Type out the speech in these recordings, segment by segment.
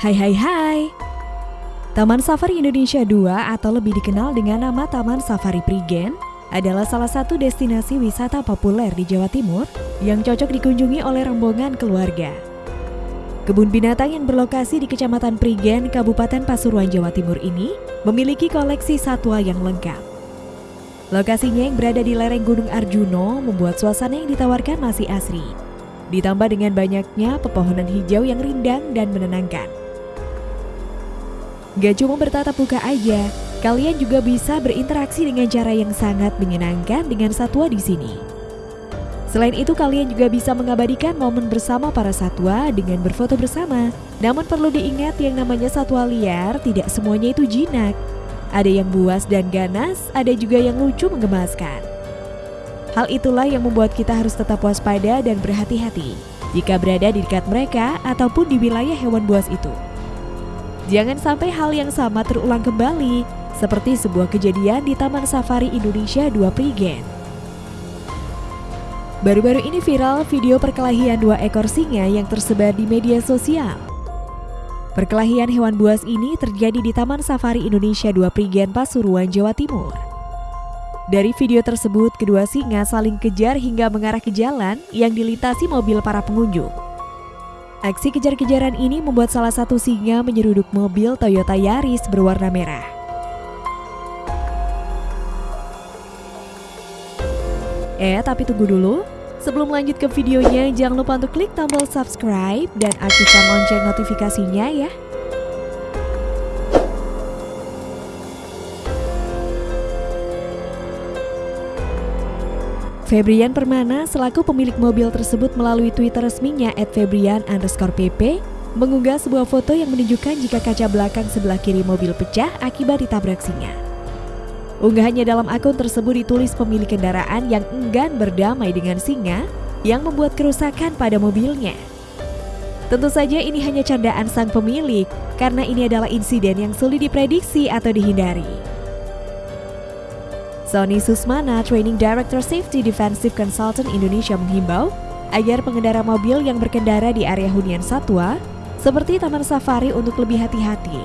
Hai hai hai Taman Safari Indonesia 2 atau lebih dikenal dengan nama Taman Safari Prigen adalah salah satu destinasi wisata populer di Jawa Timur yang cocok dikunjungi oleh rombongan keluarga. Kebun binatang yang berlokasi di Kecamatan Prigen, Kabupaten Pasuruan, Jawa Timur ini memiliki koleksi satwa yang lengkap. Lokasinya yang berada di lereng Gunung Arjuno membuat suasana yang ditawarkan masih asri. Ditambah dengan banyaknya pepohonan hijau yang rindang dan menenangkan. Gak cuma bertatap muka aja, kalian juga bisa berinteraksi dengan cara yang sangat menyenangkan dengan satwa di sini. Selain itu, kalian juga bisa mengabadikan momen bersama para satwa dengan berfoto bersama. Namun perlu diingat yang namanya satwa liar tidak semuanya itu jinak. Ada yang buas dan ganas, ada juga yang lucu menggemaskan. Hal itulah yang membuat kita harus tetap waspada dan berhati-hati jika berada di dekat mereka ataupun di wilayah hewan buas itu. Jangan sampai hal yang sama terulang kembali, seperti sebuah kejadian di Taman Safari Indonesia 2 Prigen. Baru-baru ini viral video perkelahian dua ekor singa yang tersebar di media sosial. Perkelahian hewan buas ini terjadi di Taman Safari Indonesia 2 Prigen Pasuruan, Jawa Timur. Dari video tersebut, kedua singa saling kejar hingga mengarah ke jalan yang dilintasi mobil para pengunjung. Aksi kejar-kejaran ini membuat salah satu singa menyeruduk mobil Toyota Yaris berwarna merah. Eh, tapi tunggu dulu. Sebelum lanjut ke videonya, jangan lupa untuk klik tombol subscribe dan aktifkan lonceng notifikasinya ya. Febrian Permana selaku pemilik mobil tersebut melalui Twitter resminya @febrian underscore pp mengunggah sebuah foto yang menunjukkan jika kaca belakang sebelah kiri mobil pecah akibat ditabrak singa. Unggahannya dalam akun tersebut ditulis pemilik kendaraan yang enggan berdamai dengan singa yang membuat kerusakan pada mobilnya. Tentu saja ini hanya candaan sang pemilik karena ini adalah insiden yang sulit diprediksi atau dihindari. Sony Susmana, Training Director Safety Defensive Consultant Indonesia menghimbau agar pengendara mobil yang berkendara di area hunian satwa seperti Taman Safari untuk lebih hati-hati.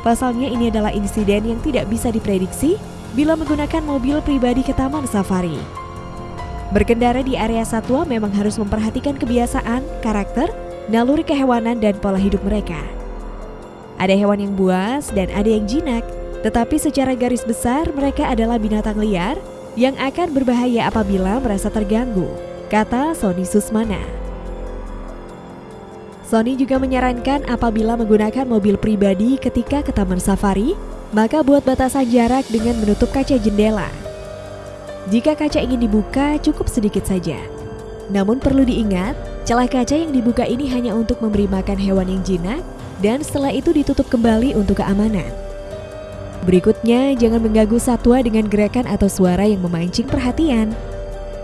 Pasalnya ini adalah insiden yang tidak bisa diprediksi bila menggunakan mobil pribadi ke Taman Safari. Berkendara di area satwa memang harus memperhatikan kebiasaan, karakter, naluri kehewanan dan pola hidup mereka. Ada hewan yang buas dan ada yang jinak, tetapi secara garis besar mereka adalah binatang liar yang akan berbahaya apabila merasa terganggu, kata Sony Susmana. Sony juga menyarankan apabila menggunakan mobil pribadi ketika ke taman safari, maka buat batasan jarak dengan menutup kaca jendela. Jika kaca ingin dibuka, cukup sedikit saja. Namun perlu diingat, celah kaca yang dibuka ini hanya untuk memberi makan hewan yang jinak dan setelah itu ditutup kembali untuk keamanan. Berikutnya, jangan mengganggu satwa dengan gerakan atau suara yang memancing perhatian.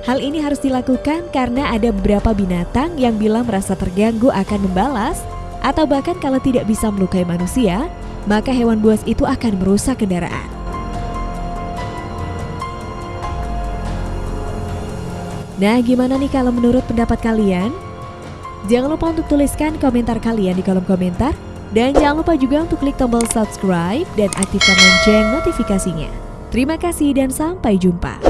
Hal ini harus dilakukan karena ada beberapa binatang yang bila merasa terganggu akan membalas atau bahkan kalau tidak bisa melukai manusia, maka hewan buas itu akan merusak kendaraan. Nah, gimana nih kalau menurut pendapat kalian? Jangan lupa untuk tuliskan komentar kalian di kolom komentar dan jangan lupa juga untuk klik tombol subscribe dan aktifkan lonceng notifikasinya. Terima kasih dan sampai jumpa.